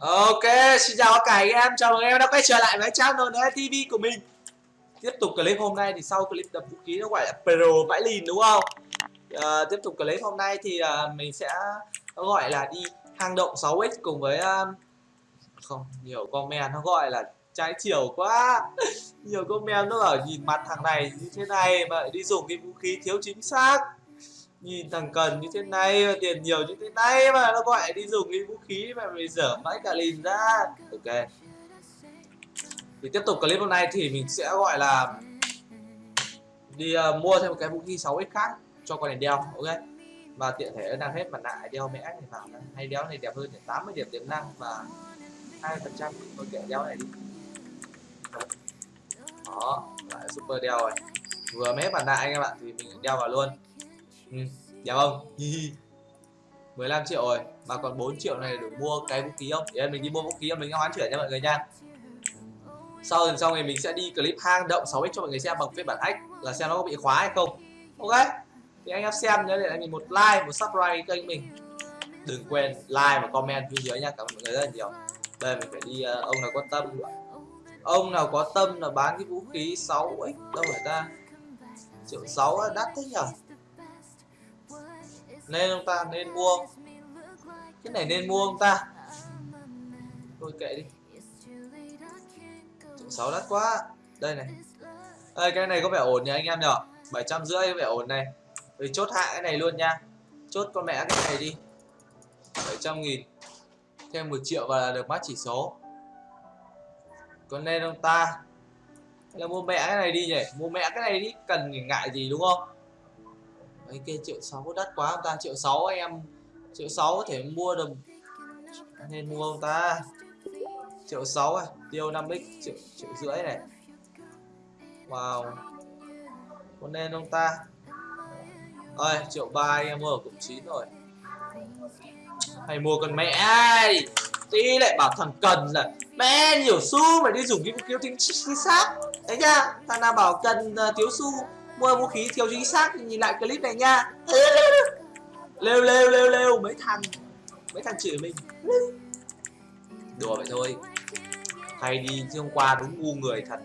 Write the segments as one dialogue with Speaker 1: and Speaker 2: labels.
Speaker 1: Ok, xin chào cả anh em, chào mừng em đã quay trở lại với channel TV của mình. Tiếp tục clip hôm nay thì sau clip đập vũ khí nó gọi là Pro vãi lìn đúng không? À, tiếp tục clip hôm nay thì uh, mình sẽ gọi là đi hang động 6x cùng với uh, Không, nhiều comment nó gọi là trái chiều quá. Nhiều comment nó bảo nhìn mặt thằng này như thế này mà đi dùng cái vũ khí thiếu chính xác nhìn thằng cần như thế này và tiền nhiều như thế này mà nó gọi đi dùng cái vũ khí mà mày dở mãi cả lìn ra. Ok. Thì tiếp tục clip hôm nay thì mình sẽ gọi là đi uh, mua thêm một cái vũ khí 6x khác cho con này đeo ok? Và tiện thể đang hết mặt nạ đeo mẹ thì vào hay đeo này đẹp hơn 80 điểm tiềm năng và hai phần trăm tôi đeo này đi. Đó lại super đeo rồi. Vừa mép mặt nạ anh em ạ thì mình đeo vào luôn ừ, đẹp không? 15 triệu rồi. Mà còn 4 triệu này để mua cái vũ khí không? Để mình đi mua vũ khí mình hoán chuyển nha mọi người nha. Sau lần sau này mình sẽ đi clip hang động 6x cho mọi người xem bằng phiên bản hack là xem nó có bị khóa hay không. Ok. Thì anh em xem nhớ để lại mình một like một subscribe kênh mình. Đừng quên like và comment phía dưới nha. Cảm ơn mọi người rất là nhiều. Đây mình phải đi uh, ông nào có tâm. Ông nào có tâm là bán cái vũ khí 6x đâu phải ta? Triệu sáu đắt thế nhở? Nên ông ta nên mua. Cái này nên mua ông ta. Thôi kệ đi. Sáu đắt quá. Đây này. Đây cái này có vẻ ổn nhỉ anh em nhở bảy trăm rưỡi có vẻ ổn này. Rồi chốt hạ cái này luôn nha. Chốt con mẹ cái này đi. 700 nghìn. Thêm một triệu và được mắt chỉ số. Còn nên ông ta. Là mua mẹ cái này đi nhỉ? Mua mẹ cái này đi, cần ngại gì đúng không? Ấy kia triệu sáu đắt quá ông ta triệu sáu anh em. Triệu sáu có thể mua được. Nên mua ông ta. Triệu sáu à tiêu 5 x triệu triệu rưỡi này. Wow. Có nên ông ta? Ơi triệu ba em mua ở cụm chín rồi. Hay mua con mẹ. Ai tí lại bảo thằng cần là mẹ nhiều xu phải đi dùng cái vũ tính chính xác. Đấy nha thằng nào bảo cần uh, thiếu xu mua vũ khí thiếu chính xác nhìn lại clip này nha. Lêu lêu lêu lêu mấy thằng mấy thằng chửi mình. Đùa vậy thôi. Hay đi chứ hôm qua đúng ngu người thật.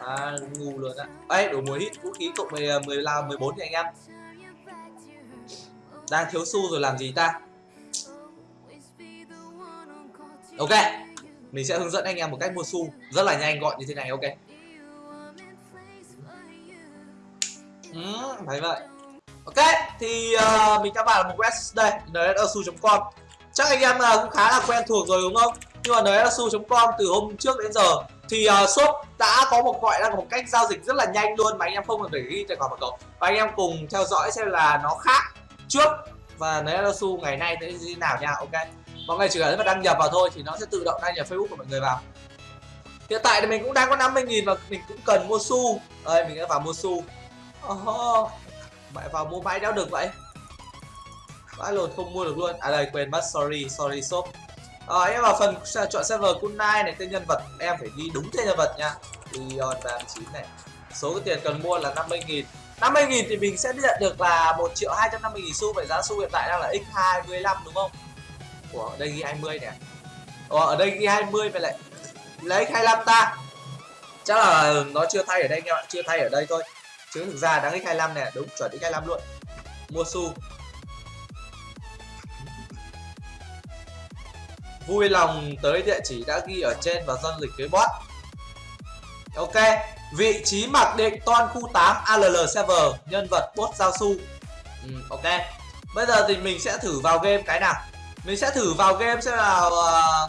Speaker 1: À, ngu luôn á. Ấy đủ mùa hit vũ khí cộng 10 10 à, là 14 thì anh em. Đang thiếu xu rồi làm gì ta? Ok mình sẽ hướng dẫn anh em một cách mua xu rất là nhanh gọn như thế này ok. Ừ, thấy vậy. Ok thì uh, mình đã vào một web đây nsu.com chắc anh em uh, cũng khá là quen thuộc rồi đúng không? Nhưng mà nsu.com từ hôm trước đến giờ. Thì uh, shop đã có một gọi là một cách giao dịch rất là nhanh luôn mà anh em không cần phải ghi tài khoản mật khẩu và anh em cùng theo dõi xem là nó khác trước và nsu ngày nay thế như nào nha ok? Mọi người chỉ cần đăng nhập vào thôi thì nó sẽ tự động đăng nhập facebook của mọi người vào. Hiện tại thì mình cũng đang có 50.000 và mình cũng cần mua xu đây mình sẽ vào mua xu oh, mẹ vào mua mãi đéo được vậy? Vãi lồn không mua được luôn. À đây quên mất sorry sorry shop. À, em vào phần chọn server kunai này tên nhân vật. Em phải đi đúng tên nhân vật nha. Leon 39 này. Số cái tiền cần mua là 50.000 50.000 thì mình sẽ nhận được là 1 triệu 250 nghìn xu. Vậy giá xu hiện tại đang là x25 đúng không? Ủa ở đây ghi 20 nè. Ủa ở đây ghi 20 vậy lại lấy 25 ta. Chắc là nó chưa thay ở đây anh em ạ Chưa thay ở đây thôi. Chứ thực ra đáng x25 này Đúng chuẩn x25 luôn. Mua xu Vui lòng tới địa chỉ đã ghi ở trên và giao dịch với bot. Ok Vị trí mặc định toàn khu 8 ALL server Nhân vật bot giao su. Ừ, Ok. Bây giờ thì mình sẽ thử vào game cái nào. Mình sẽ thử vào game xem là uh, ờ,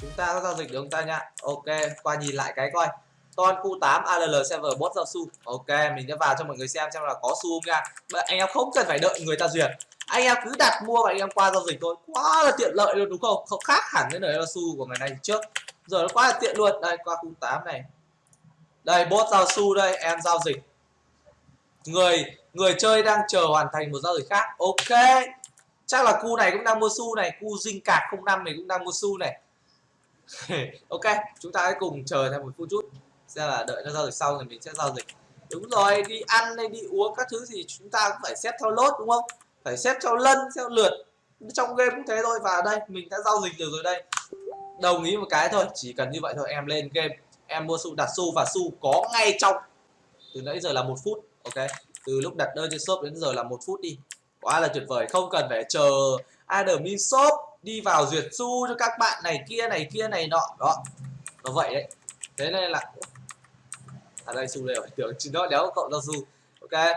Speaker 1: chúng ta có giao dịch được không ta nha. Ok qua nhìn lại cái coi toàn khu 8 ALL server bot giao su ok, mình sẽ vào cho mọi người xem xem là có xu không nha anh em không cần phải đợi người ta duyệt. Anh em cứ đặt mua và anh em qua giao dịch thôi. Quá là tiện lợi luôn, đúng không? Không khác hẳn với nơi su của ngày nay trước. Giờ nó quá là tiện luôn. Đây, qua khu 8 này. Đây, bot giao su đây, em giao dịch. Người người chơi đang chờ hoàn thành một giao dịch khác. Ok. Chắc là cu này cũng đang mua xu này cu dinh cạc 05 này cũng đang mua xu này. Ok, chúng ta hãy cùng chờ thêm một phút chút sẽ là đợi nó giao dịch sau rồi mình sẽ giao dịch. Đúng rồi, đi ăn hay đi uống các thứ gì chúng ta cũng phải xét theo lốt đúng không? Phải xét theo lân, theo lượt. Trong game cũng thế thôi, và đây, mình đã giao dịch được rồi đây. Đồng ý một cái thôi, chỉ cần như vậy thôi, em lên game. Em mua xu đặt xu và xu có ngay trong. Từ nãy giờ là một phút, ok? Từ lúc đặt đơn trên shop đến giờ là một phút đi. Quá là tuyệt vời, không cần phải chờ admin shop đi vào duyệt xu cho các bạn này kia này kia, này nọ. Đó. Nó vậy đấy. Thế nên là à đây xu đây phải tưởng chỉ nó đéo cộng giao xu ok.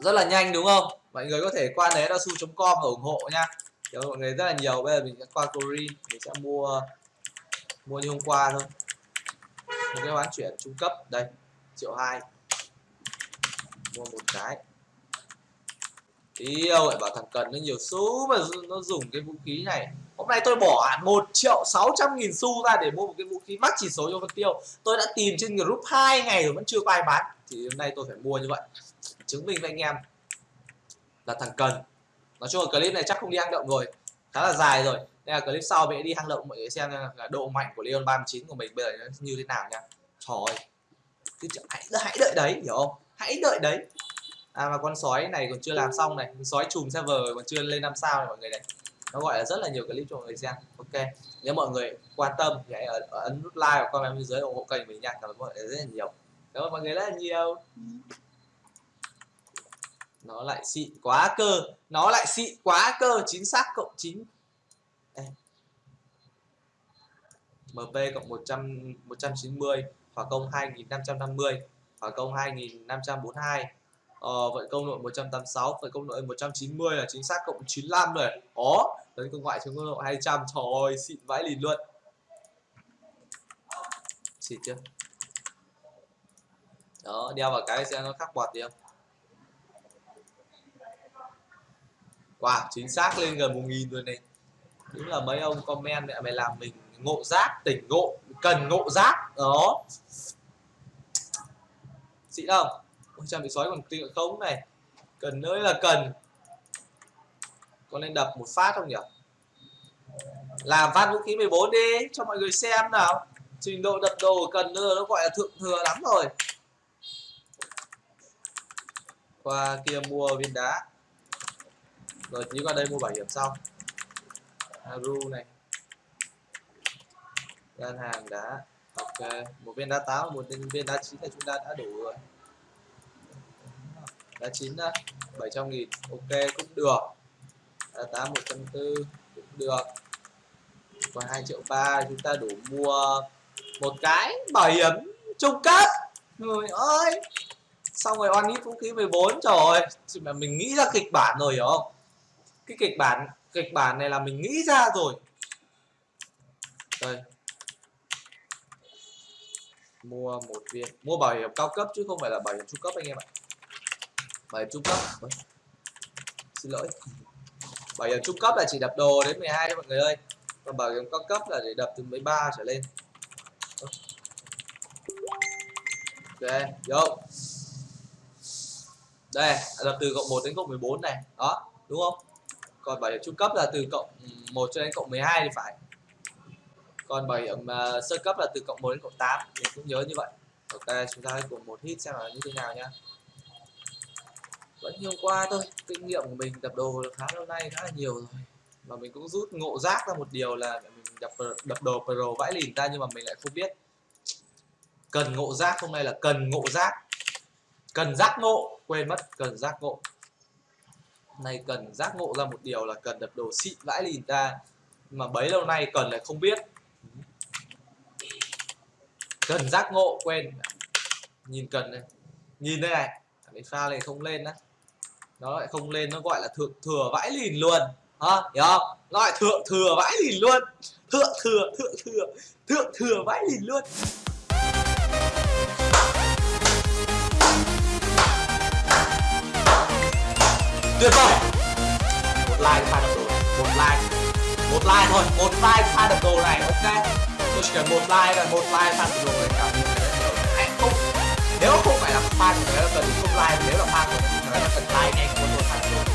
Speaker 1: Rất là nhanh, đúng không? Mọi người có thể qua né là su.com và ủng hộ nha Kiểu mọi người rất là nhiều. Bây giờ mình sẽ qua Corin mình sẽ mua mua như hôm qua thôi. Một cái bán chuyển trung cấp. Đây, triệu hai. Mua một cái. Yêu lại bảo thằng cần nó nhiều số mà nó dùng cái vũ khí này hôm nay tôi bỏ hẳn một triệu sáu trăm nghìn xu ra để mua một cái vũ khí mắc chỉ số cho phân tiêu tôi đã tìm trên group hai ngày rồi vẫn chưa có ai bán. Thì hôm nay tôi phải mua như vậy. Chứng minh với anh em là thằng cần. Nói chung là clip này chắc không đi hang động rồi. Khá là dài rồi. Nên là clip sau mình đi hang động, mọi người xem là độ mạnh của Leon 39 của mình bây giờ nó như thế nào nha. Trời ơi cứ hãy hãy đợi đấy, hiểu không? Hãy đợi đấy. À mà con sói này còn chưa làm xong này. Sói chùm server còn chưa lên năm sao này, mọi người này nó gọi là rất là nhiều clip cho mọi người xem ok nếu mọi người quan tâm thì hãy ấn nút like và comment bên dưới ủng hộ kênh mình nha. Cảm ơn mọi người rất là nhiều. Cảm ơn mọi người rất là nhiều. Nó lại xịn quá cơ. Nó lại xịn quá cơ. Chính xác cộng chín. MP cộng 100 190 hỏa công 2550 hỏa công 2542 ờ, vận công nội 186 vận công nội 190 là chính xác cộng 95 rồi. Ó tấn công ngoại chống công độ 200 trời ơi, xịn vãi lìn luôn. Xịn chưa? Đó, đeo vào cái xem nó khắc bọt đi không? Wow, chính xác lên gần một nghìn rồi này. Đúng là mấy ông comment mẹ mày làm mình ngộ giác, tỉnh ngộ, cần ngộ giác. Đó. Xịn không? Ôi, trang bị sói còn tiêu không này. Cần nơi là cần có nên đập một phát không nhỉ? Làm phát vũ khí 14 đi, cho mọi người xem nào. Trình độ đập đồ cần nữa nó gọi là thượng thừa lắm rồi. Qua kia mua viên đá. Rồi tí qua đây mua bảo hiểm sau. Haru này. Gian hàng đá. Ok, một viên đá táo, một viên đá chín là chúng ta đã đủ rồi. Đá chín đó 700 nghìn. Ok, cũng được đá tám 140 cũng được. Còn 2 triệu ba chúng ta đủ mua một cái bảo hiểm trung cấp. Người ơi! Xong rồi on vũ khí 14 trời ơi! Mà mình nghĩ ra kịch bản rồi, hiểu không? Cái kịch bản kịch bản này là mình nghĩ ra rồi. Đây. Mua một viên, mua bảo hiểm cao cấp chứ không phải là bảo hiểm trung cấp anh em ạ. Bảo hiểm trung cấp. Ôi. xin lỗi bảo hiểm trung cấp là chỉ đập đồ đến 12 đấy mọi người ơi. Còn bảo hiểm cao cấp là để đập từ 13 trở lên. Ok vô. Đây là từ cộng 1 đến cộng 14 này. Đó đúng không? Còn bảo hiểm trung cấp là từ cộng 1 cho đến cộng 12 thì phải. Còn bảo hiểm uh, sơ cấp là từ cộng 1 đến cộng 8 mình cũng nhớ như vậy. Ok chúng ta hãy cùng một hit xem là như thế nào nhá vẫn như hôm qua thôi. Kinh nghiệm của mình đập đồ khá lâu nay, khá là nhiều rồi. Và mình cũng rút ngộ giác ra một điều là mình đập đập đồ pro vãi lìn ra nhưng mà mình lại không biết. Cần ngộ giác hôm nay là cần ngộ giác cần giác ngộ, quên mất, cần giác ngộ. Này cần giác ngộ ra một điều là cần đập đồ xịn vãi lìn ra mà bấy lâu nay cần lại không biết. Cần giác ngộ, quên. Nhìn cần này nhìn đây này cái pha này không lên á nó lại không lên, nó gọi là thượng thừa vãi lìn luôn. Hả? Hiểu không? Nó lại thượng thừa vãi lìn luôn. Thượng thừa thượng thừa thượng thừa vãi lìn luôn. Tuyệt vời! Một like pha đập đồ này, một like. Một like thôi, một like pha đập đồ này, ok. Tôi chỉ cần một like là một like pha đập đồ này, cảm hãy không nếu không phải là fan của người cần không like, nếu là fan của người là cần like ngay của tôi pha đập đồ